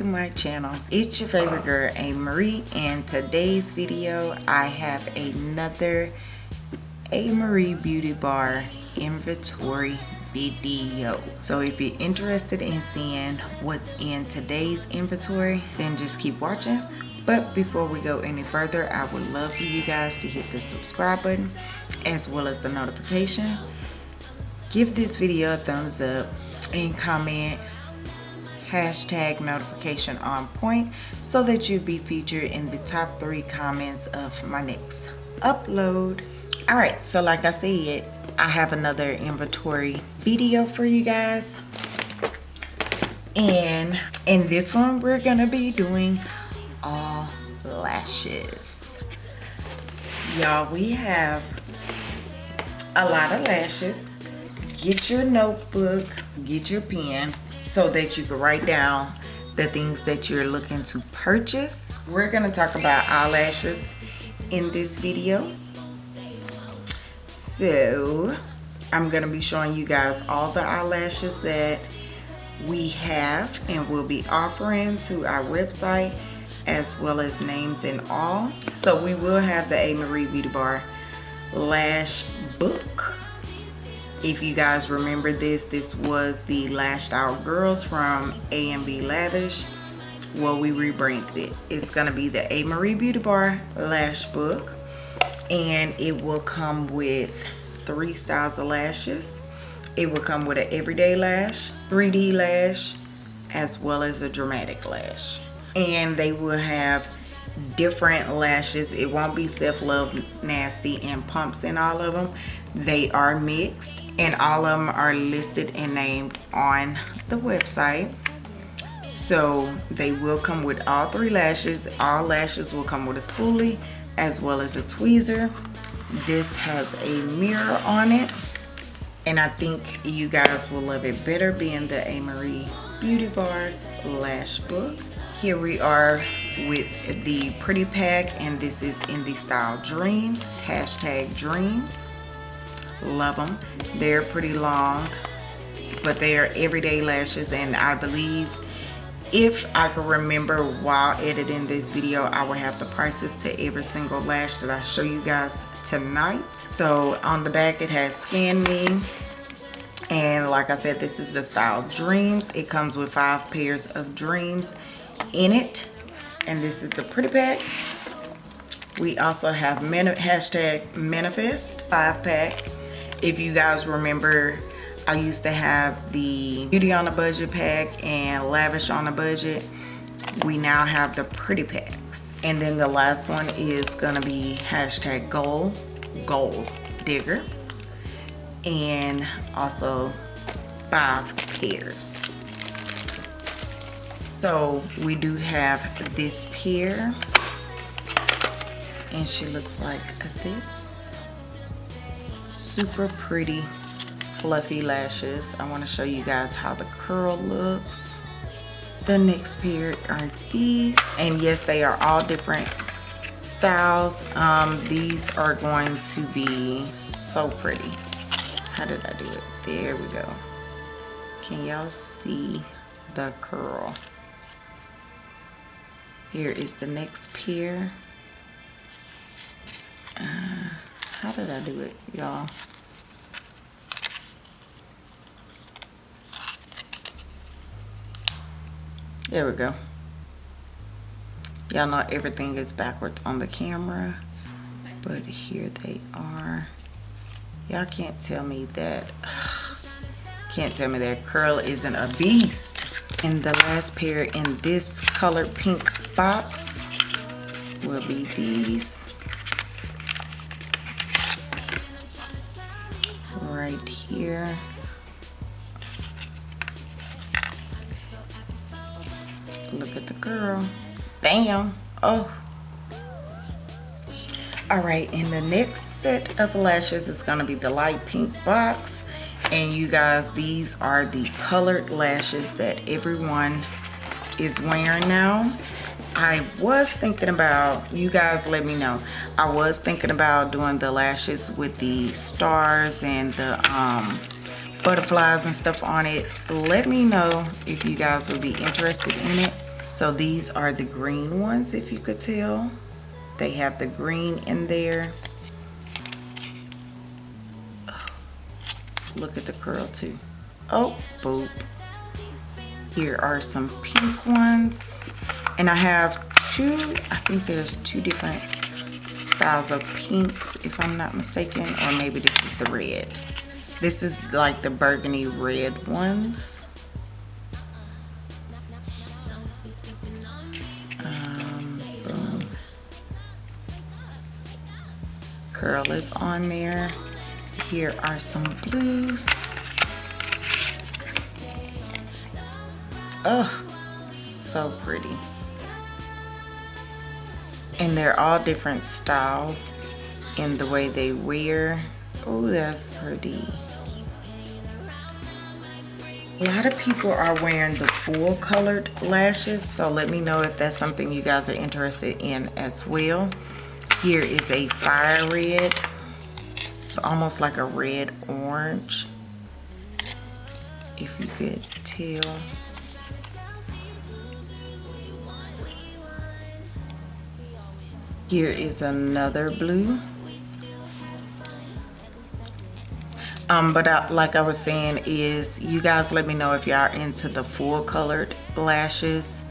to my channel. It's your favorite girl a marie and today's video i have another a marie beauty bar inventory video. So if you're interested in seeing what's in today's inventory then just keep watching. But before we go any further i would love for you guys to hit the subscribe button as well as the notification. Give this video a thumbs up and comment hashtag notification on point so that you'll be featured in the top three comments of my next upload. All right so like i said i have another inventory video for you guys. And in this one we're gonna be doing all lashes. Y'all we have a lot of lashes. Get your notebook get your pen so that you can write down the things that you're looking to purchase. We're going to talk about eyelashes in this video. So I'm going to be showing you guys all the eyelashes that we have and will be offering to our website as well as names and all. So we will have the A. Marie Beauty Bar lash book if you guys remember this this was the lashed out girls from A&B Lavish. Well we rebranded it. It's gonna be the a marie beauty bar lash book and it will come with three styles of lashes. It will come with an everyday lash 3d lash as well as a dramatic lash. And they will have different lashes. It won't be self love nasty and pumps in all of them they are mixed and all of them are listed and named on the website so they will come with all three lashes all lashes will come with a spoolie as well as a tweezer this has a mirror on it and I think you guys will love it better being the A. Marie Beauty Bars Lash Book. Here we are with the Pretty Pack and this is in the style Dreams, hashtag Dreams love them they're pretty long but they are everyday lashes and I believe if I can remember while editing this video I will have the prices to every single lash that I show you guys tonight. So on the back it has scan me and like I said this is the style dreams. It comes with five pairs of dreams in it and this is the pretty pack. We also have hashtag manifest five pack if you guys remember I used to have the beauty on a budget pack and lavish on a budget. We now have the pretty packs. And then the last one is gonna be hashtag gold gold digger. And also five pairs. So we do have this pair. And she looks like this super pretty fluffy lashes. I want to show you guys how the curl looks. The next pair are these. And yes, they are all different styles. Um, these are going to be so pretty. How did I do it? There we go. Can y'all see the curl? Here is the next pair. Uh, how did I do it, y'all? There we go. Y'all know everything is backwards on the camera, but here they are. Y'all can't tell me that, can't tell me that curl isn't a beast. And the last pair in this colored pink box will be these. Right here. Look at the girl. Bam. Oh. All right, and the next set of lashes is gonna be the light pink box. And you guys, these are the colored lashes that everyone is wearing now. I was thinking about, you guys let me know. I was thinking about doing the lashes with the stars and the um, butterflies and stuff on it. Let me know if you guys would be interested in it. So these are the green ones if you could tell. They have the green in there. Look at the curl too. Oh boop. Here are some pink ones and I have two I think there's two different styles of pinks if I'm not mistaken or maybe this is the red. This is like the burgundy red ones. Um, curl is on there. Here are some blues. Oh so pretty and they're all different styles in the way they wear. Oh that's pretty. A lot of people are wearing the full colored lashes so let me know if that's something you guys are interested in as well. Here is a fire red. It's almost like a red orange if you could tell here is another blue. Um but I, like i was saying is you guys let me know if y'all into the full colored lashes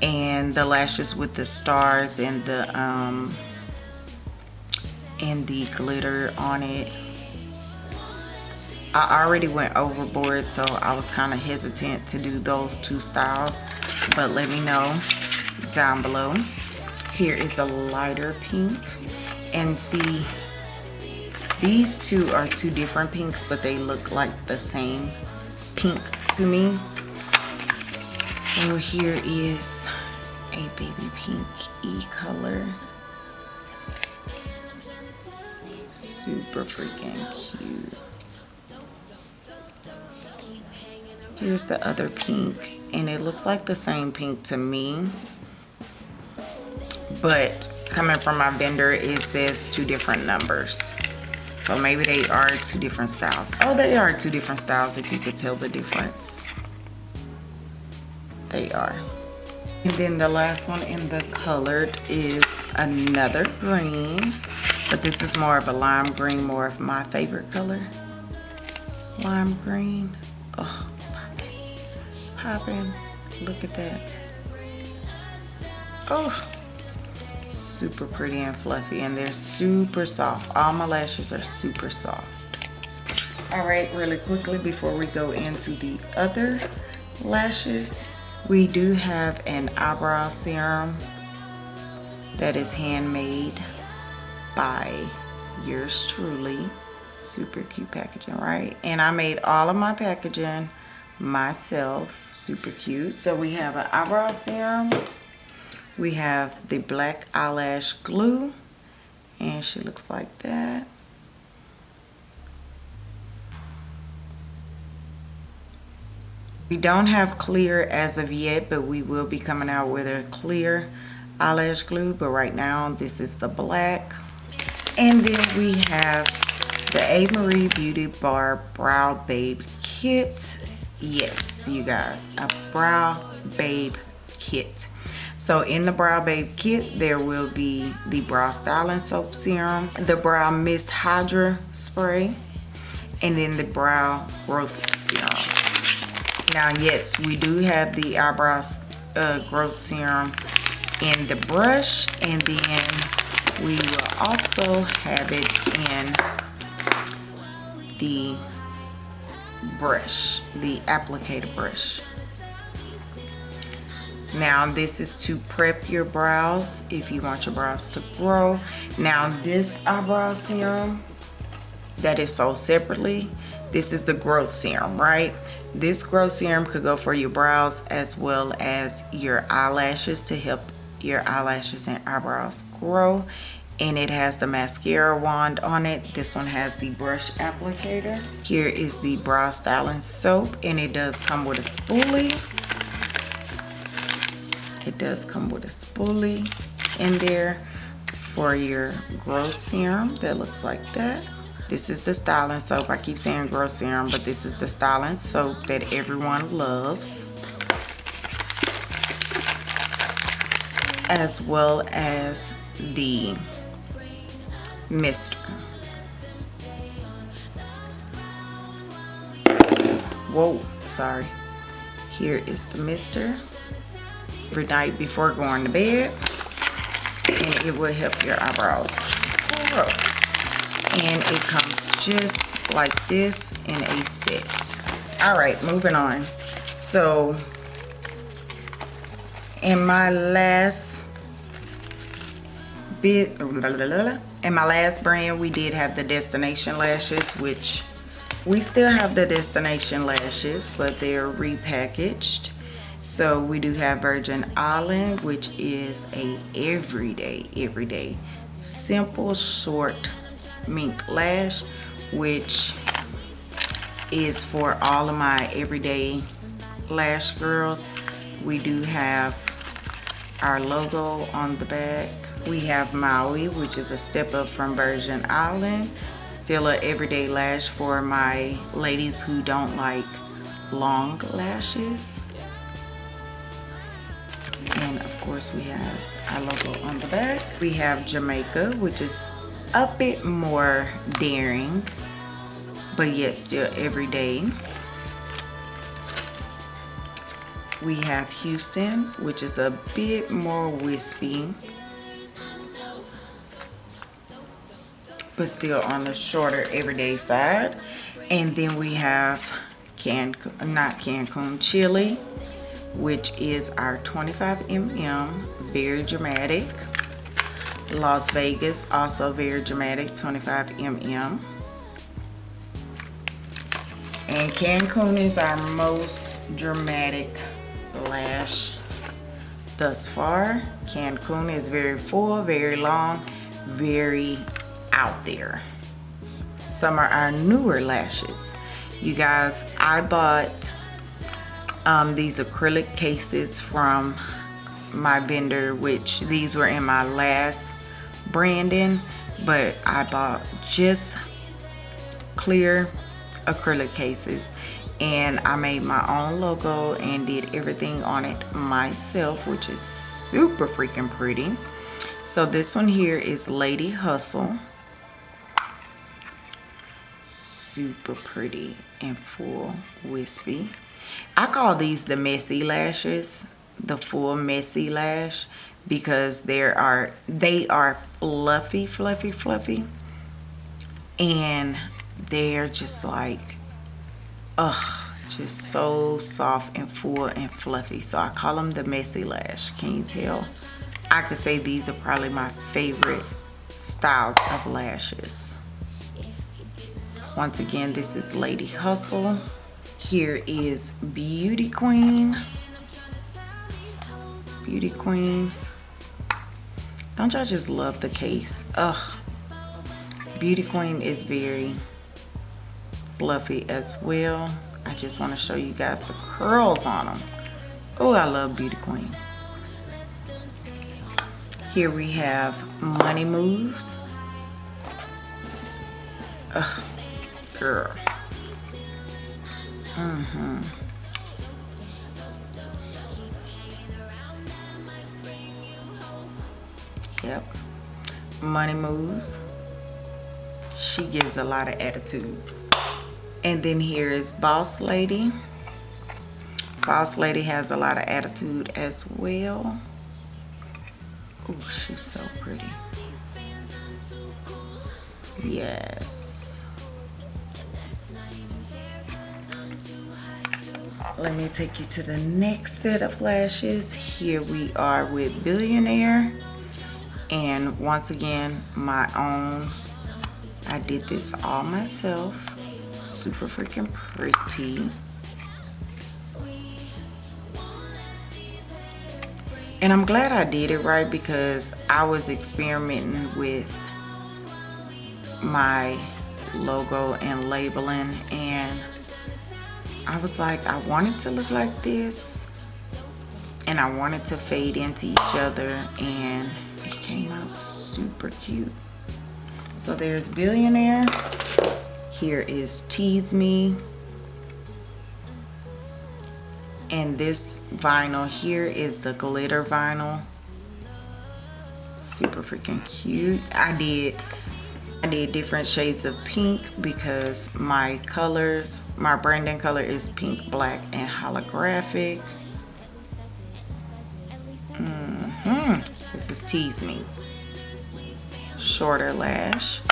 and the lashes with the stars and the um and the glitter on it. I already went overboard so I was kind of hesitant to do those two styles but let me know down below here is a lighter pink and see these two are two different pinks, but they look like the same pink to me. So here is a baby pink e-color. Super freaking cute. Here's the other pink, and it looks like the same pink to me. But coming from my vendor, it says two different numbers. So maybe they are two different styles. Oh, they are two different styles if you could tell the difference. They are. And then the last one in the colored is another green. But this is more of a lime green, more of my favorite color. Lime green. Oh, popping. Popping. Look at that. Oh, super pretty and fluffy and they're super soft. All my lashes are super soft. All right really quickly before we go into the other lashes we do have an eyebrow serum that is handmade by yours truly. Super cute packaging right? And I made all of my packaging myself. Super cute. So we have an eyebrow serum we have the black eyelash glue and she looks like that. We don't have clear as of yet but we will be coming out with a clear eyelash glue but right now this is the black. And then we have the A. Marie Beauty Bar Brow Babe Kit. Yes you guys a brow babe kit so in the Brow Babe kit, there will be the Brow Styling Soap Serum, the Brow Mist Hydra Spray, and then the Brow Growth Serum. Now, yes, we do have the Eyebrow uh, Growth Serum in the brush, and then we will also have it in the brush, the applicator brush. Now this is to prep your brows if you want your brows to grow. Now this eyebrow serum that is sold separately, this is the growth serum, right? This growth serum could go for your brows as well as your eyelashes to help your eyelashes and eyebrows grow. And it has the mascara wand on it. This one has the brush applicator. Here is the brow styling soap and it does come with a spoolie does come with a spoolie in there for your growth serum that looks like that This is the styling soap. I keep saying Grow Serum, but this is the styling soap that everyone loves. As well as the mister. Whoa, sorry. Here is the mister. Every night before going to bed. And it will help your eyebrows grow. And it comes just like this in a set. All right, moving on. So, in my last bit, in my last brand, we did have the Destination Lashes, which we still have the Destination Lashes, but they're repackaged. So we do have Virgin Island, which is a everyday, everyday, simple, short mink lash, which is for all of my everyday lash girls. We do have our logo on the back we have Maui, which is a step up from Virgin Island. Still a everyday lash for my ladies who don't like long lashes. And of course we have our logo on the back. We have Jamaica, which is a bit more daring, but yet still everyday. We have Houston, which is a bit more wispy but still on the shorter everyday side. And then we have Can not Cancun Chili, which is our 25 mm, very dramatic. Las Vegas, also very dramatic, 25 mm. And Cancun is our most dramatic lash thus far. Cancun is very full, very long, very out there. Some are our newer lashes. You guys, I bought um, these acrylic cases from my vendor, which these were in my last branding, but I bought just clear acrylic cases. And I made my own logo and did everything on it myself, which is super freaking pretty. So this one here is Lady Hustle. Super pretty and full wispy I call these the messy lashes the full messy lash because there are they are fluffy fluffy fluffy. And they're just like ugh just so soft and full and fluffy. So I call them the messy lash. Can you tell? I could say these are probably my favorite styles of lashes. Once again, this is Lady Hustle. Here is Beauty Queen. Beauty Queen. Don't y'all just love the case? Ugh. Beauty Queen is very fluffy as well. I just want to show you guys the curls on them. Oh, I love Beauty Queen. Here we have Money Moves. Ugh girl. Mm-hmm. Yep. Money moves. She gives a lot of attitude. And then here is Boss Lady. Boss Lady has a lot of attitude as well. Oh, she's so pretty. Yes. Let me take you to the next set of lashes here we are with billionaire. And once again my own I did this all myself. Super freaking pretty. And I'm glad I did it right? Because I was experimenting with my logo and labeling and I was like, I wanted to look like this and I wanted to fade into each other and it came out super cute. So there's Billionaire. Here is Tease Me. And this vinyl here is the glitter vinyl. Super freaking cute. I did did different shades of pink because my colors, my branding color is pink, black, and holographic. Mm -hmm. This is Tease Me. Shorter lash.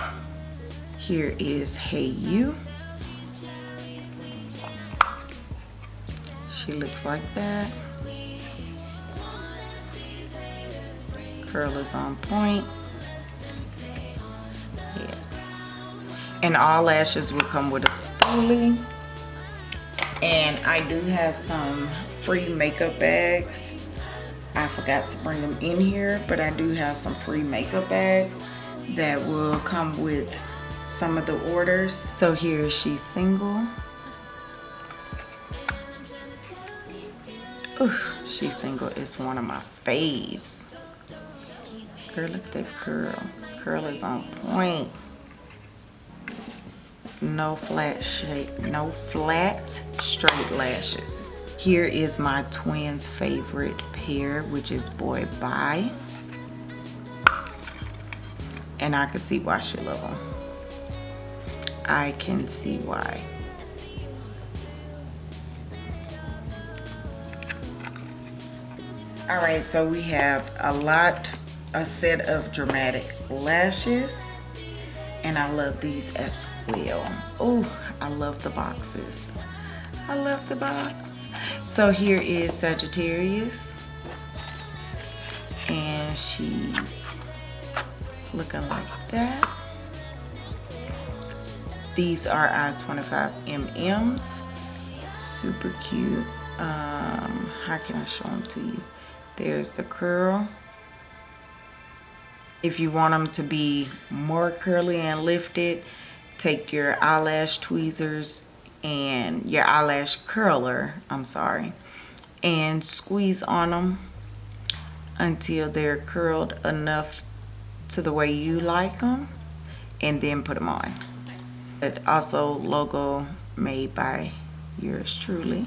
Here is Hey You. She looks like that. Curl is on point. Yes. And all lashes will come with a spoolie. And I do have some free makeup bags. I forgot to bring them in here, but I do have some free makeup bags that will come with some of the orders. So here she's single. Ooh, she's single is one of my faves. Girl, look at that curl. Curl is on point. No flat shape, no flat straight lashes. Here is my twins favorite pair, which is Boy Bye. And I can see why she love them. I can see why. All right, so we have a lot, a set of dramatic lashes. And I love these as well. Oh, I love the boxes. I love the box. So here is Sagittarius. And she's looking like that. These are I 25mm's. Super cute. Um, how can I show them to you? There's the curl. If you want them to be more curly and lifted, take your eyelash tweezers and your eyelash curler, I'm sorry, and squeeze on them until they're curled enough to the way you like them and then put them on. But also logo made by yours truly.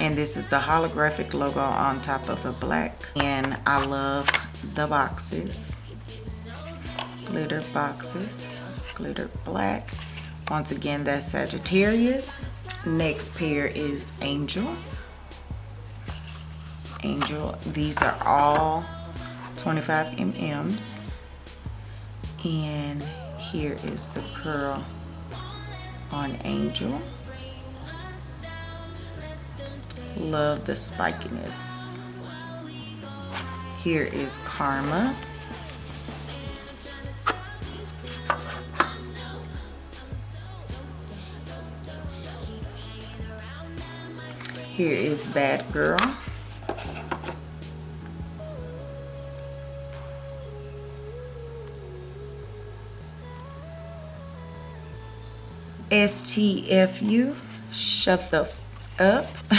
And this is the holographic logo on top of the black. And I love the boxes glitter boxes glitter black. Once again that's Sagittarius. Next pair is Angel. Angel these are all 25 mm's and here is the curl on Angel. Love the spikiness. Here is Karma. Here is Bad Girl. STFU, shut the up.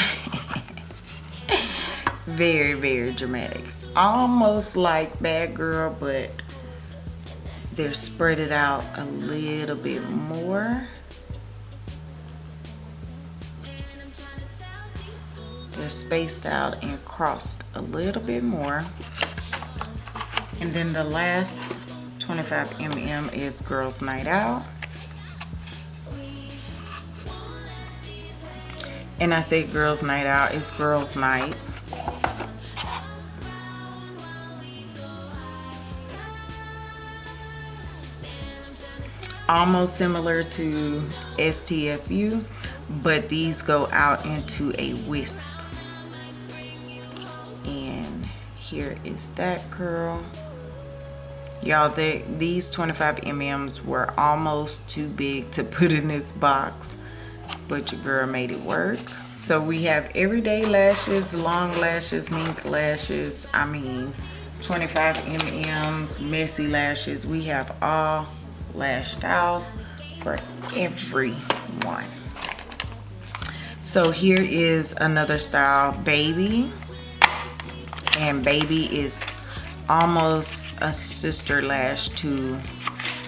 very, very dramatic. Almost like Bad Girl, but they're spread it out a little bit more. They're spaced out and crossed a little bit more. And then the last 25 mm is Girls Night Out. And I say Girls Night Out, it's Girls Night. almost similar to STFU, but these go out into a wisp. Here is that curl. Y'all, these 25 MMs were almost too big to put in this box, but your girl made it work. So we have everyday lashes, long lashes, mink lashes, I mean 25 MMs, messy lashes. We have all lash styles for everyone. So here is another style, Baby. And Baby is almost a sister lash to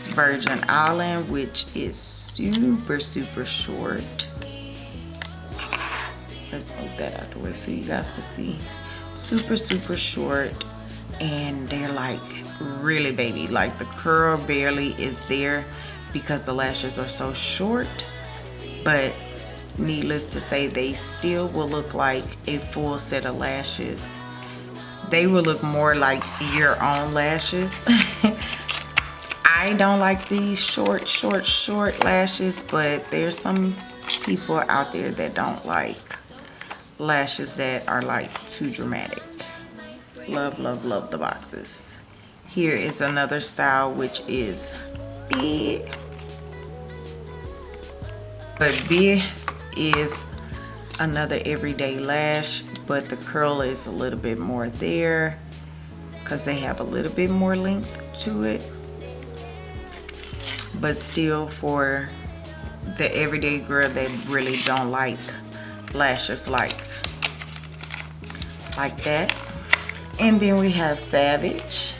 Virgin Island, which is super, super short. Let's move that out the way so you guys can see. Super, super short. And they're like really baby. Like the curl barely is there because the lashes are so short. But needless to say, they still will look like a full set of lashes. They will look more like your own lashes. I don't like these short, short, short lashes, but there's some people out there that don't like lashes that are like too dramatic. Love, love, love the boxes. Here is another style which is big. But big is another everyday lash, but the curl is a little bit more there because they have a little bit more length to it. But still for the everyday girl that really don't like lashes like like that. And then we have savage.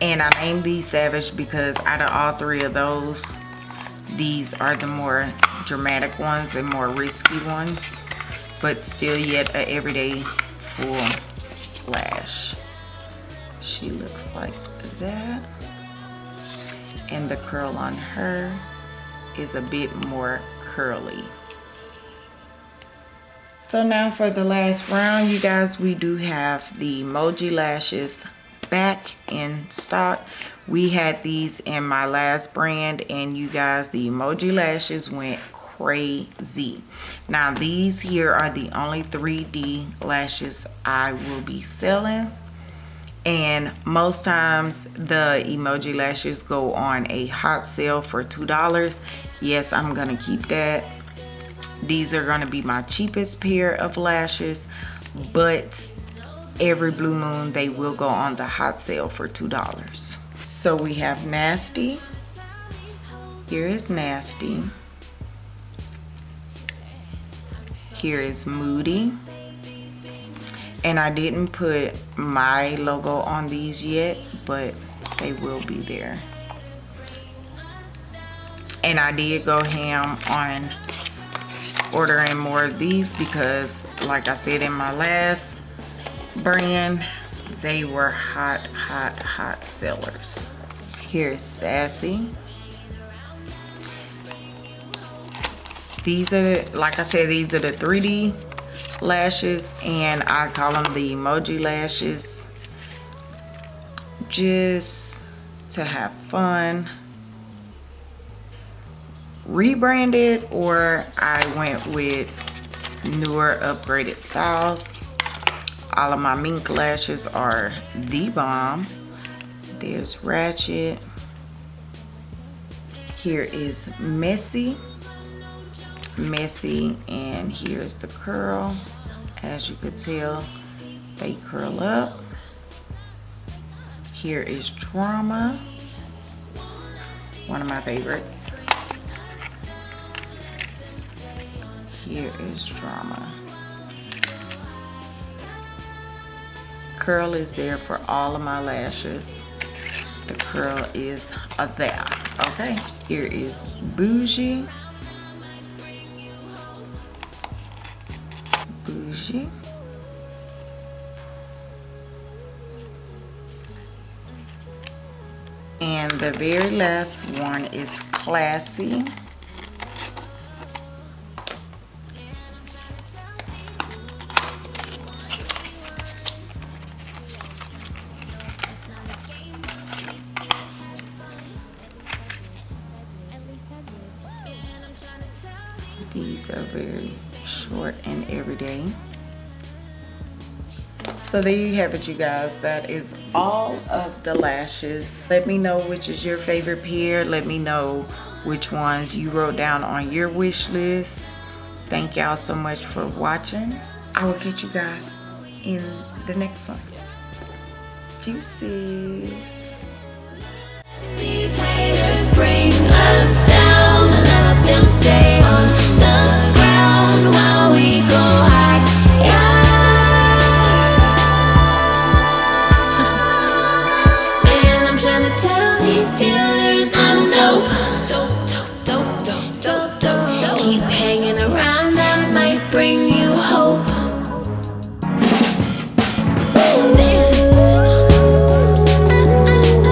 And i named these savage because out of all three of those these are the more dramatic ones and more risky ones but still yet a everyday full lash she looks like that and the curl on her is a bit more curly. So now for the last round, you guys, we do have the Emoji Lashes back in stock. We had these in my last brand and you guys, the Emoji Lashes went crazy. Now these here are the only 3D lashes I will be selling and most times the emoji lashes go on a hot sale for two dollars. Yes i'm gonna keep that. These are gonna be my cheapest pair of lashes but every blue moon they will go on the hot sale for two dollars so we have nasty. Here is nasty. Here is moody. And I didn't put my logo on these yet but they will be there. And I did go ham on ordering more of these because like I said in my last brand they were hot hot hot sellers. Here's sassy. These are like I said these are the 3d lashes and I call them the emoji lashes. Just to have fun. Rebranded or I went with newer upgraded styles all of my mink lashes are the bomb there's ratchet. Here is messy. Messy and here's the curl. As you could tell they curl up. Here is drama one of my favorites. Here is drama curl is there for all of my lashes the curl is there okay here is bougie bougie. And the very last one is classy. So there you have it, you guys. That is all of the lashes. Let me know which is your favorite pair. Let me know which ones you wrote down on your wish list. Thank y'all so much for watching. I will catch you guys in the next one. Deuces. Oh.